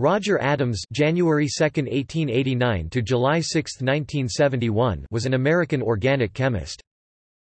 Roger Adams January 2, 1889 to July 6, 1971 was an American organic chemist.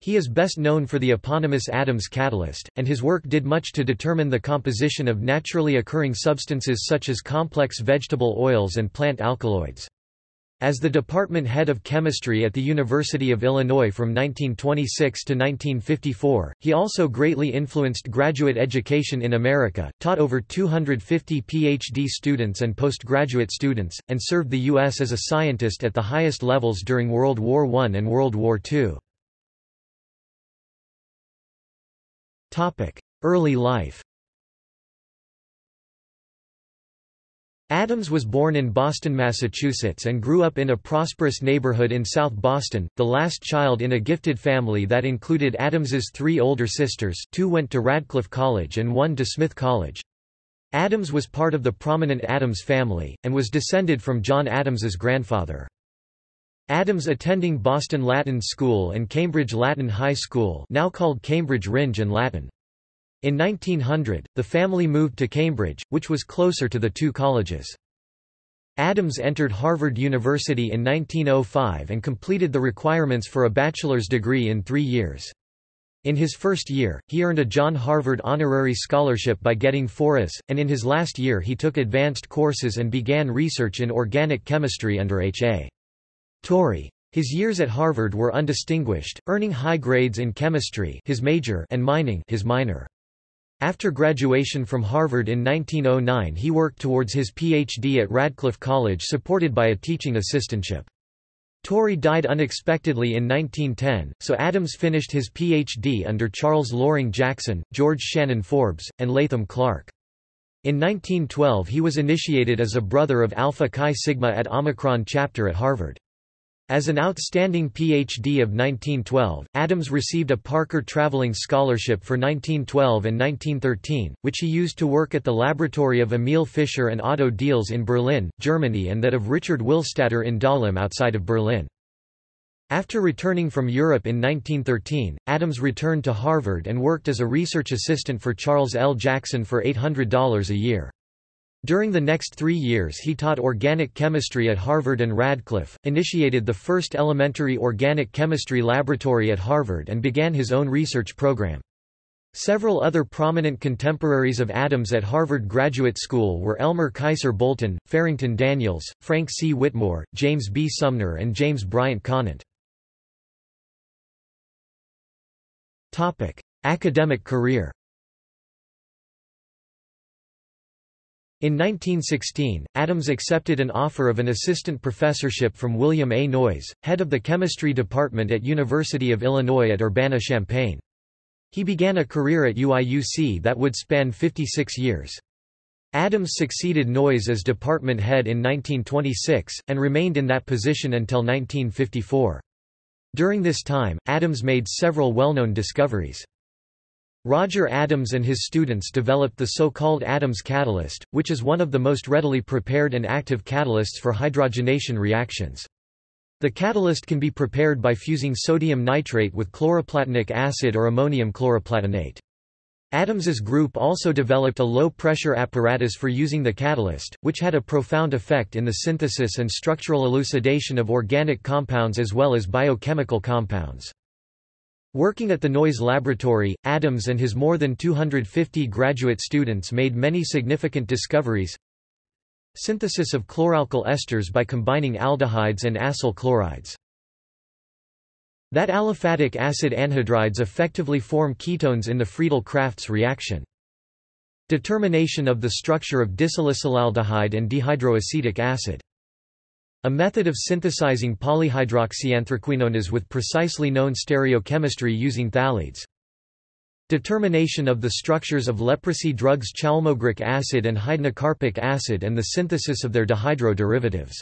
He is best known for the eponymous Adams catalyst, and his work did much to determine the composition of naturally occurring substances such as complex vegetable oils and plant alkaloids. As the department head of chemistry at the University of Illinois from 1926 to 1954, he also greatly influenced graduate education in America, taught over 250 PhD students and postgraduate students, and served the U.S. as a scientist at the highest levels during World War I and World War II. Early life Adams was born in Boston, Massachusetts and grew up in a prosperous neighborhood in South Boston, the last child in a gifted family that included Adams's three older sisters two went to Radcliffe College and one to Smith College. Adams was part of the prominent Adams family, and was descended from John Adams's grandfather. Adams attending Boston Latin School and Cambridge Latin High School now called Cambridge Rindge and Latin. In 1900, the family moved to Cambridge, which was closer to the two colleges. Adams entered Harvard University in 1905 and completed the requirements for a bachelor's degree in three years. In his first year, he earned a John Harvard honorary scholarship by getting 4 and in his last year he took advanced courses and began research in organic chemistry under H.A. Torrey. His years at Harvard were undistinguished, earning high grades in chemistry his major and mining his minor. After graduation from Harvard in 1909 he worked towards his Ph.D. at Radcliffe College supported by a teaching assistantship. Torrey died unexpectedly in 1910, so Adams finished his Ph.D. under Charles Loring Jackson, George Shannon Forbes, and Latham Clark. In 1912 he was initiated as a brother of Alpha Chi Sigma at Omicron chapter at Harvard. As an outstanding Ph.D. of 1912, Adams received a Parker Traveling Scholarship for 1912 and 1913, which he used to work at the laboratory of Emil Fischer and Otto Diels in Berlin, Germany and that of Richard Willstatter in Dahlem outside of Berlin. After returning from Europe in 1913, Adams returned to Harvard and worked as a research assistant for Charles L. Jackson for $800 a year. During the next three years he taught organic chemistry at Harvard and Radcliffe, initiated the first elementary organic chemistry laboratory at Harvard and began his own research program. Several other prominent contemporaries of Adams at Harvard Graduate School were Elmer Keiser Bolton, Farrington Daniels, Frank C. Whitmore, James B. Sumner and James Bryant Conant. Academic career In 1916, Adams accepted an offer of an assistant professorship from William A. Noyes, head of the chemistry department at University of Illinois at Urbana-Champaign. He began a career at UIUC that would span 56 years. Adams succeeded Noyes as department head in 1926, and remained in that position until 1954. During this time, Adams made several well-known discoveries. Roger Adams and his students developed the so-called Adams catalyst, which is one of the most readily prepared and active catalysts for hydrogenation reactions. The catalyst can be prepared by fusing sodium nitrate with chloroplatinic acid or ammonium chloroplatinate. Adams's group also developed a low-pressure apparatus for using the catalyst, which had a profound effect in the synthesis and structural elucidation of organic compounds as well as biochemical compounds. Working at the Noyes Laboratory, Adams and his more than 250 graduate students made many significant discoveries. Synthesis of chloralkyl esters by combining aldehydes and acyl chlorides. That aliphatic acid anhydrides effectively form ketones in the Friedel-Crafts reaction. Determination of the structure of disalicylaldehyde and dehydroacetic acid. A method of synthesizing polyhydroxyanthraquinones with precisely known stereochemistry using phthalides. Determination of the structures of leprosy drugs chaulmoogric acid and hydnocarpic acid and the synthesis of their dihydro derivatives.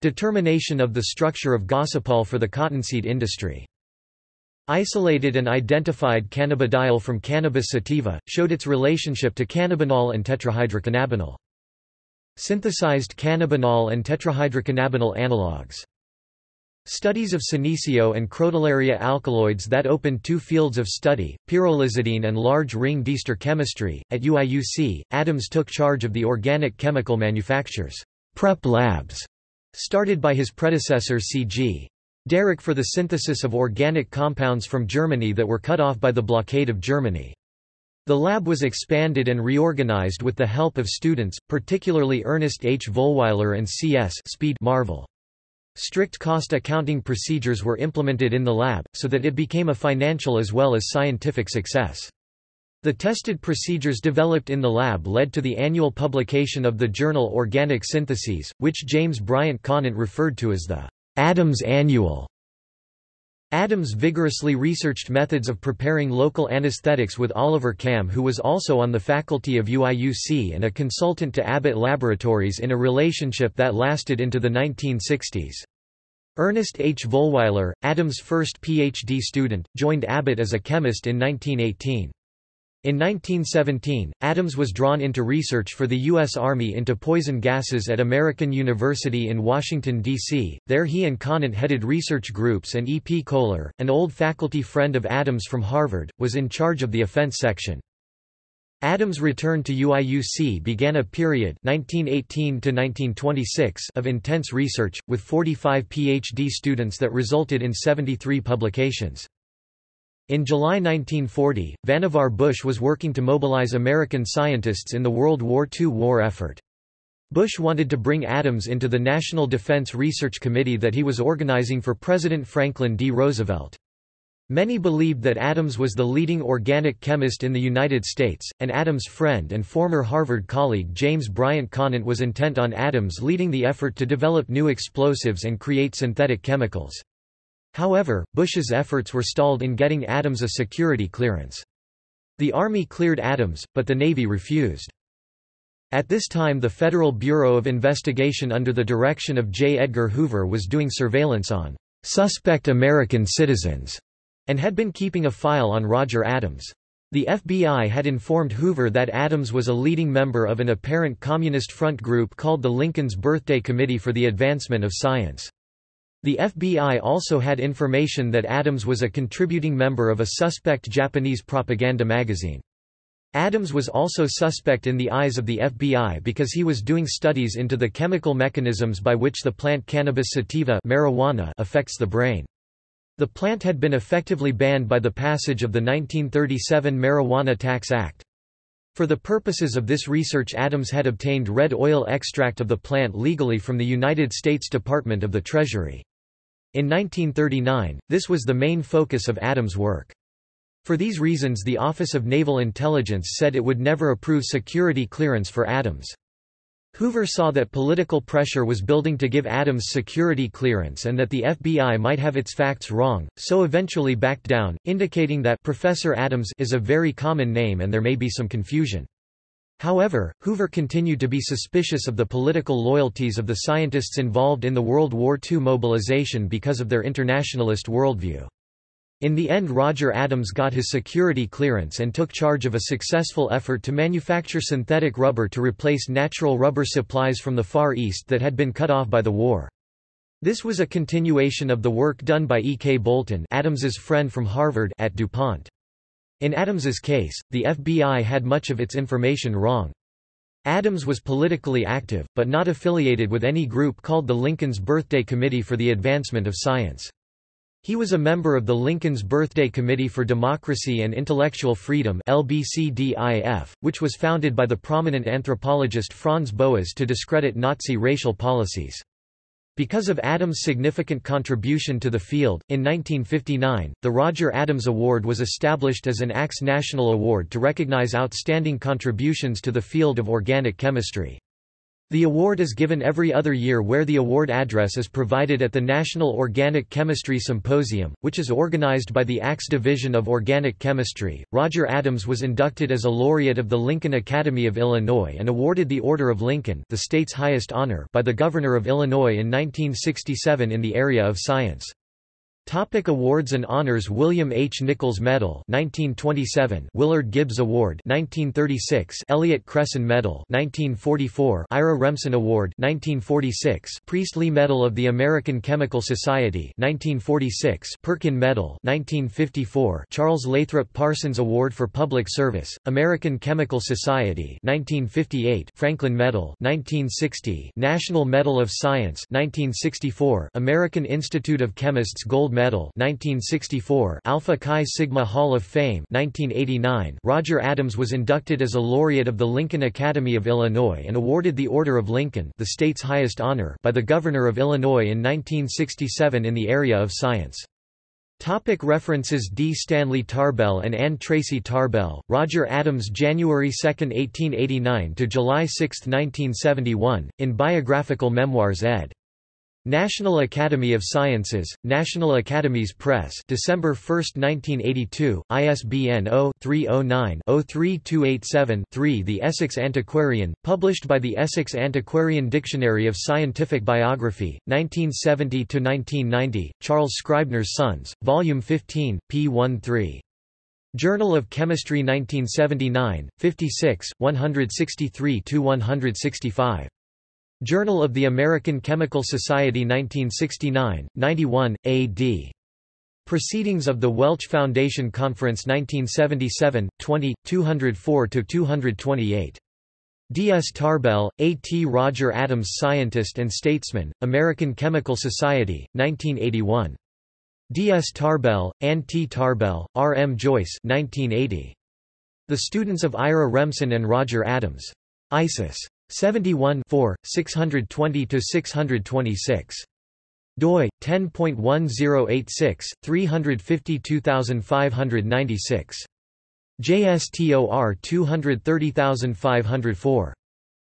Determination of the structure of gossypol for the cottonseed industry. Isolated and identified cannabidiol from Cannabis sativa, showed its relationship to cannabinol and tetrahydrocannabinol. Synthesized cannabinol and tetrahydrocannabinol analogues. Studies of Senecio and Crotalaria alkaloids that opened two fields of study, pyrrolizidine and large ring Diester chemistry. At UIUC, Adams took charge of the organic chemical manufactures prep labs, started by his predecessor C.G. Derick for the synthesis of organic compounds from Germany that were cut off by the blockade of Germany. The lab was expanded and reorganized with the help of students, particularly Ernest H. Volwiler and C.S. Speed Marvel. Strict cost accounting procedures were implemented in the lab, so that it became a financial as well as scientific success. The tested procedures developed in the lab led to the annual publication of the journal Organic Syntheses, which James Bryant Conant referred to as the Adams Annual. Adams vigorously researched methods of preparing local anesthetics with Oliver Kamm who was also on the faculty of UIUC and a consultant to Abbott Laboratories in a relationship that lasted into the 1960s. Ernest H. Volwiler, Adams' first Ph.D. student, joined Abbott as a chemist in 1918. In 1917, Adams was drawn into research for the U.S. Army into poison gases at American University in Washington, D.C. There he and Conant headed research groups and E. P. Kohler, an old faculty friend of Adams from Harvard, was in charge of the offense section. Adams' return to UIUC began a period 1918 of intense research, with 45 Ph.D. students that resulted in 73 publications. In July 1940, Vannevar Bush was working to mobilize American scientists in the World War II war effort. Bush wanted to bring Adams into the National Defense Research Committee that he was organizing for President Franklin D. Roosevelt. Many believed that Adams was the leading organic chemist in the United States, and Adams' friend and former Harvard colleague James Bryant Conant was intent on Adams leading the effort to develop new explosives and create synthetic chemicals. However, Bush's efforts were stalled in getting Adams a security clearance. The Army cleared Adams, but the Navy refused. At this time the Federal Bureau of Investigation under the direction of J. Edgar Hoover was doing surveillance on suspect American citizens and had been keeping a file on Roger Adams. The FBI had informed Hoover that Adams was a leading member of an apparent Communist front group called the Lincoln's Birthday Committee for the Advancement of Science. The FBI also had information that Adams was a contributing member of a suspect Japanese propaganda magazine. Adams was also suspect in the eyes of the FBI because he was doing studies into the chemical mechanisms by which the plant cannabis sativa marijuana affects the brain. The plant had been effectively banned by the passage of the 1937 Marijuana Tax Act. For the purposes of this research Adams had obtained red oil extract of the plant legally from the United States Department of the Treasury. In 1939, this was the main focus of Adams' work. For these reasons the Office of Naval Intelligence said it would never approve security clearance for Adams. Hoover saw that political pressure was building to give Adams security clearance and that the FBI might have its facts wrong, so eventually backed down, indicating that Professor Adams is a very common name and there may be some confusion. However, Hoover continued to be suspicious of the political loyalties of the scientists involved in the World War II mobilization because of their internationalist worldview. In the end Roger Adams got his security clearance and took charge of a successful effort to manufacture synthetic rubber to replace natural rubber supplies from the Far East that had been cut off by the war. This was a continuation of the work done by E. K. Bolton Adams's friend from Harvard at DuPont. In Adams's case, the FBI had much of its information wrong. Adams was politically active, but not affiliated with any group called the Lincoln's Birthday Committee for the Advancement of Science. He was a member of the Lincoln's Birthday Committee for Democracy and Intellectual Freedom LBCDIF, which was founded by the prominent anthropologist Franz Boas to discredit Nazi racial policies. Because of Adams' significant contribution to the field, in 1959, the Roger Adams Award was established as an ACS National Award to recognize outstanding contributions to the field of organic chemistry. The award is given every other year where the award address is provided at the National Organic Chemistry Symposium, which is organized by the ACS Division of Organic Chemistry. Roger Adams was inducted as a laureate of the Lincoln Academy of Illinois and awarded the Order of Lincoln, the state's highest honor, by the Governor of Illinois in 1967 in the area of science. Topic awards and honors William H. Nichols Medal 1927 Willard Gibbs Award 1936 Elliott Cresson Medal 1944 Ira Remsen Award 1946 Priestley Medal of the American Chemical Society 1946 Perkin Medal 1954 Charles Lathrop Parsons Award for Public Service American Chemical Society 1958 Franklin Medal 1960 National Medal of Science 1964 American Institute of Chemists Gold Medal 1964 Alpha Chi Sigma Hall of Fame 1989 Roger Adams was inducted as a laureate of the Lincoln Academy of Illinois and awarded the Order of Lincoln the state's highest honor by the Governor of Illinois in 1967 in the area of science. Topic references D. Stanley Tarbell and Anne Tracy Tarbell, Roger Adams January 2, 1889 to July 6, 1971, in Biographical Memoirs ed. National Academy of Sciences, National Academies Press December 1, 1982, ISBN 0-309-03287-3 The Essex Antiquarian, published by the Essex Antiquarian Dictionary of Scientific Biography, 1970–1990, Charles Scribner's Sons, Volume 15, p. 13. Journal of Chemistry 1979, 56, 163–165. Journal of the American Chemical Society 1969, 91, A.D. Proceedings of the Welch Foundation Conference 1977, 20, 204–228. D. S. Tarbell, A. T. Roger Adams Scientist and Statesman, American Chemical Society, 1981. D. S. Tarbell, Ann T. Tarbell, R. M. Joyce 1980. The Students of Ira Remsen and Roger Adams. ISIS. 71 620–626. doi, 10.1086, 352596. JSTOR 230504.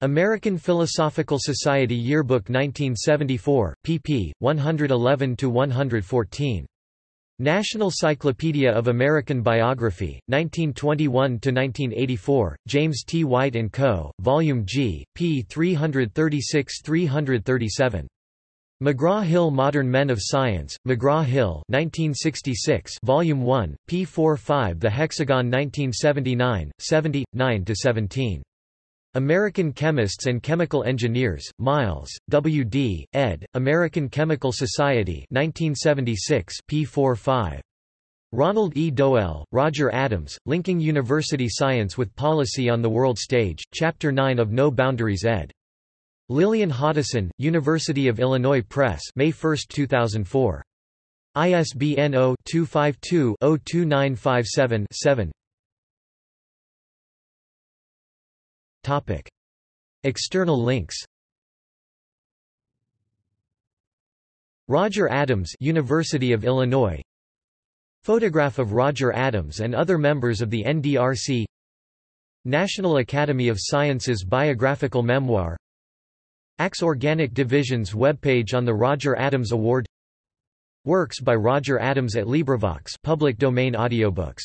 American Philosophical Society Yearbook 1974, pp. 111–114. National Cyclopedia of American Biography, 1921–1984, James T. White & Co., Volume G, p. 336–337. McGraw-Hill Modern Men of Science, McGraw-Hill 1966, Volume 1, p. 45 The Hexagon 1979, 70, 9–17. American Chemists and Chemical Engineers, Miles, W. D., ed., American Chemical Society 1976 p. 4-5. Ronald E. Doel, Roger Adams, Linking University Science with Policy on the World Stage, Chapter 9 of No Boundaries ed. Lillian Hoddeson, University of Illinois Press May 1, 2004. ISBN 0-252-02957-7 Topic. External links Roger Adams University of Illinois. Photograph of Roger Adams and other members of the NDRC National Academy of Sciences biographical memoir. ACS Organic Division's webpage on the Roger Adams Award. Works by Roger Adams at LibriVox public domain audiobooks